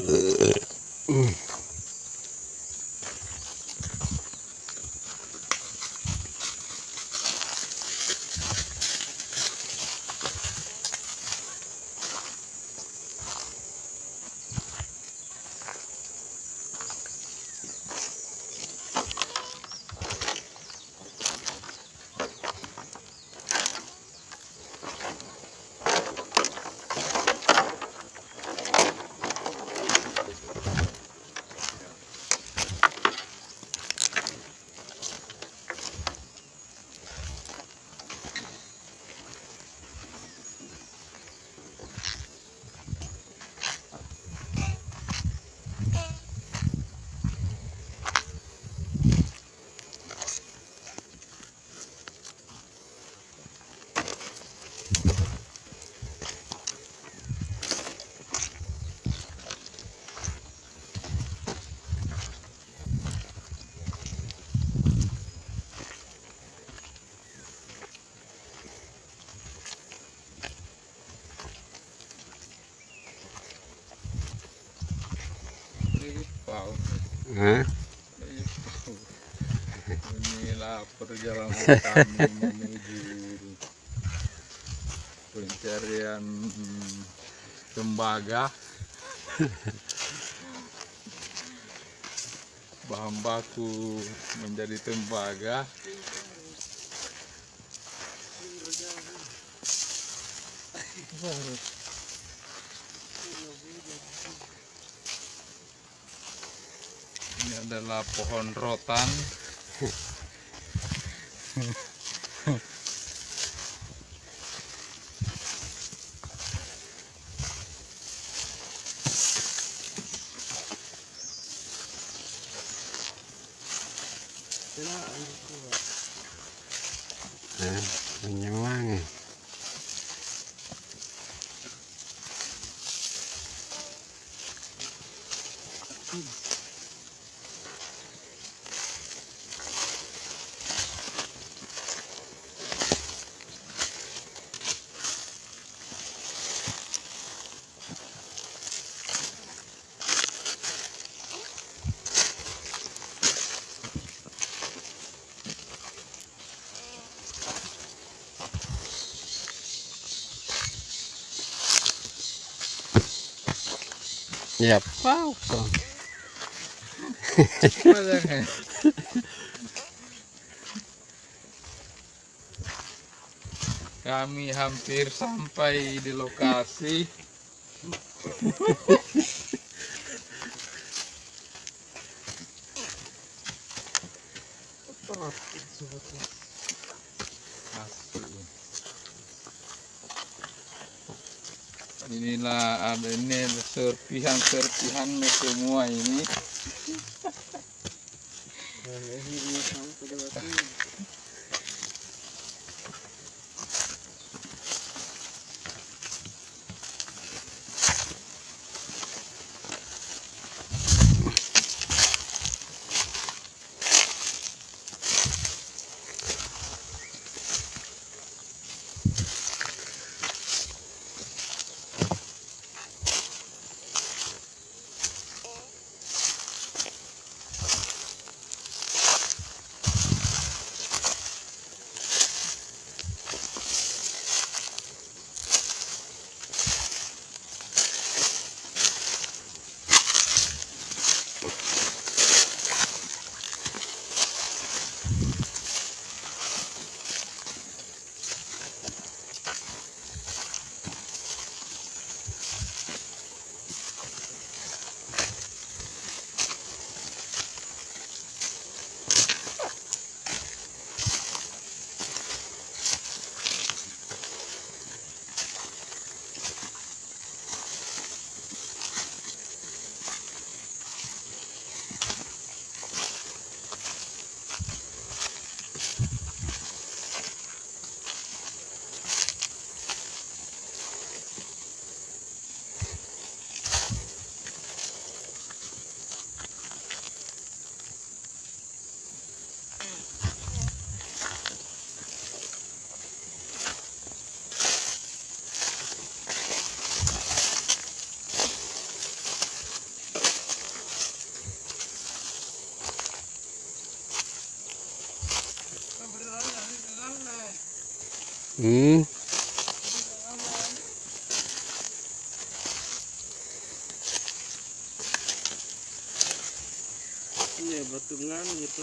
Ugh. Hah? Inilah perjalanan kami menuju pencarian tembaga. Bahan baku menjadi tembaga. Ini adalah pohon rotan. Hah? Menyemang. Ya, pausa. Makanya. Kami hampir sampai di lokasi. Inilah ada ini ada serpihan-serpihan semua ini. Hmm. Iya, batungan gitu.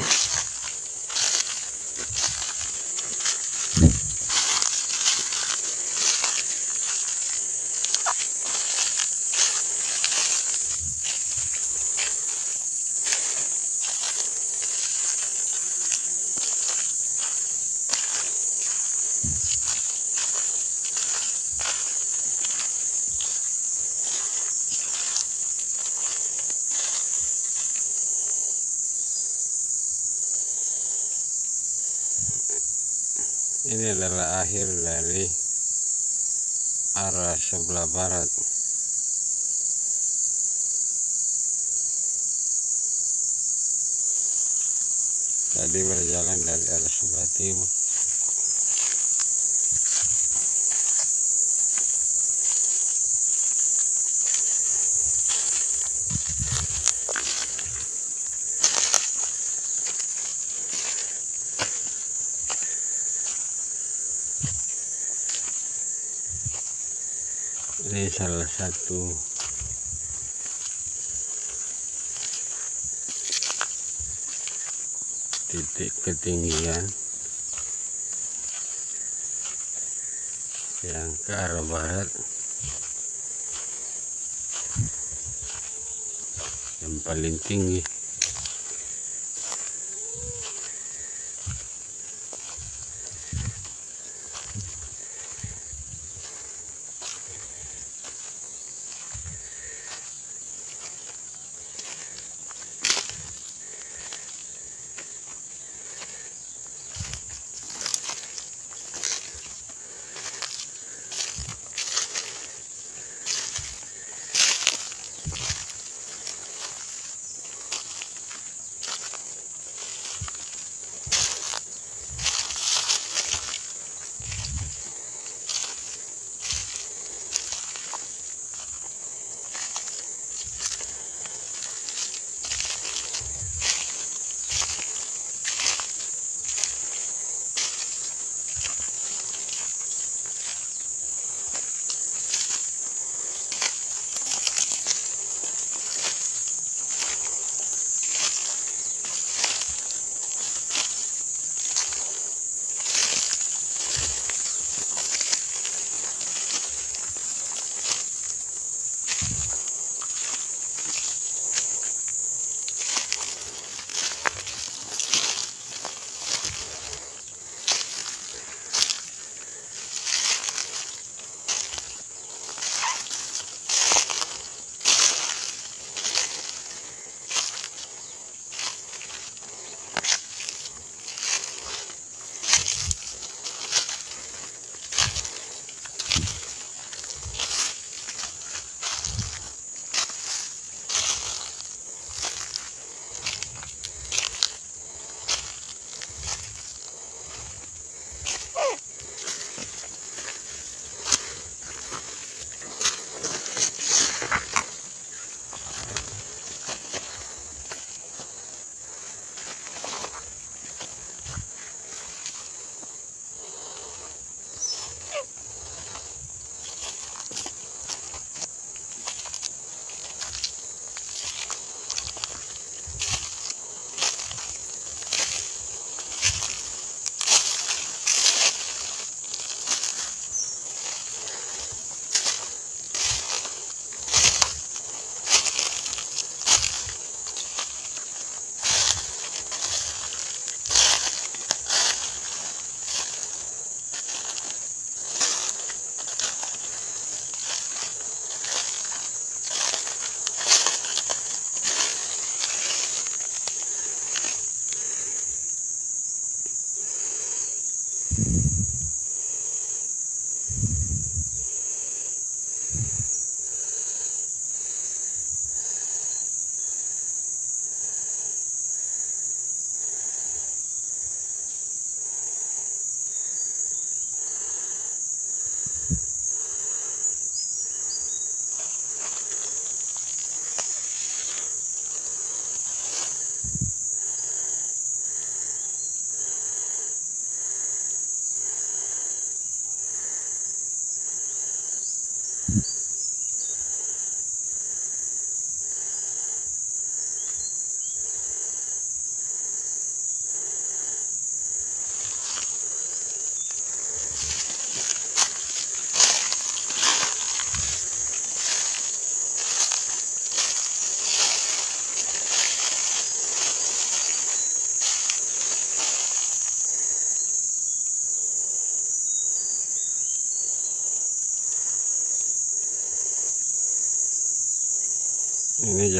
Ini adalah akhir dari arah sebelah barat. Tadi berjalan dari arah sebelah timur. Ini salah satu. Titik ketinggian yang ke arah barat. Yang paling tinggi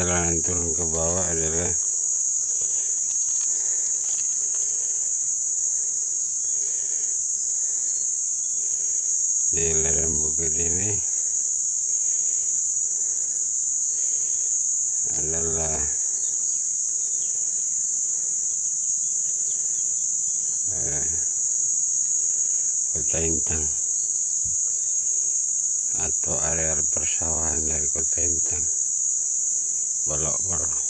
ini jalanan turun ke bawah adalah di lereng bukit ini adalah eh, kota Intang atau areal persawahan dari kota Intang por, lo,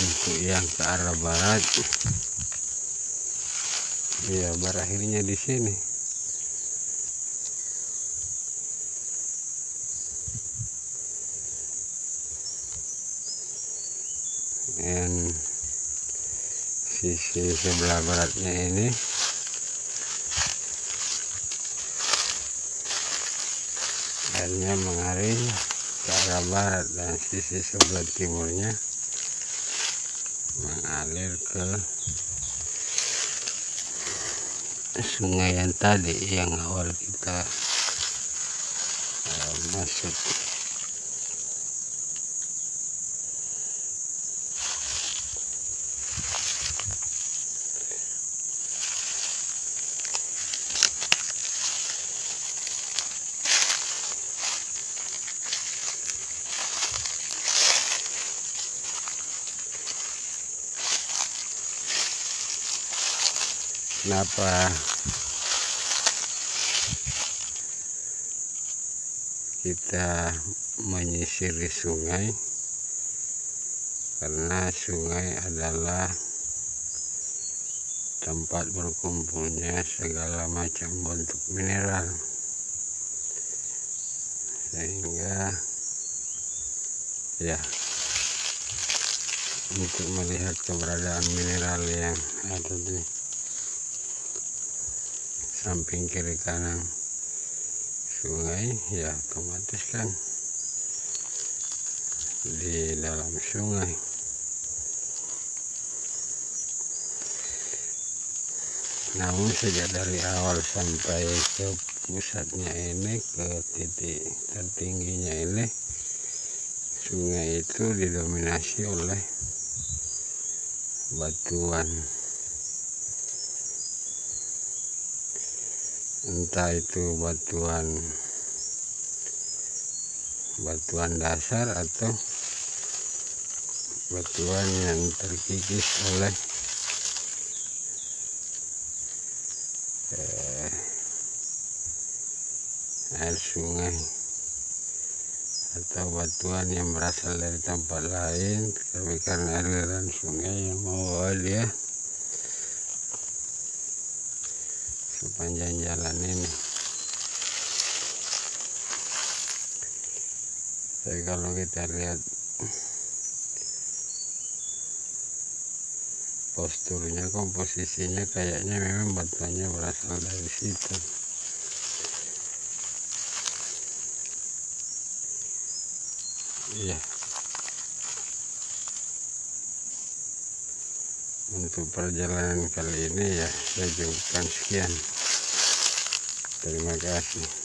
untuk yang ke arah barat. Ya berakhirnya di sini. Dan sisi sebelah baratnya ini. Airnya mengalir ke arah barat dan sisi sebelah timurnya mengalir ke sungai yang tadi yang awal kita uh, masuk kenapa? Kita menyisiri sungai karena sungai adalah tempat berkumpulnya segala macam bentuk mineral. Sehingga ya untuk melihat keberadaan mineral yang ada di samping kiri kanan sungai ya otomatis kan di dalam sungai. Namun sejak dari awal sampai ke pusatnya ini ke titik tertingginya ini sungai itu didominasi oleh batuan entah itu batuan batuan dasar atau batuan yang terkikis oleh eh, air sungai atau batuan yang berasal dari tempat lain tapi karena aliran sungai yang membawa dia sepanjang jalan ini. Tapi kalau kita lihat posturnya komposisinya kayaknya memang batuannya berasal dari situ. Iya. Untuk perjalanan kali ini ya saya cukupkan sekian Vou pegar aqui.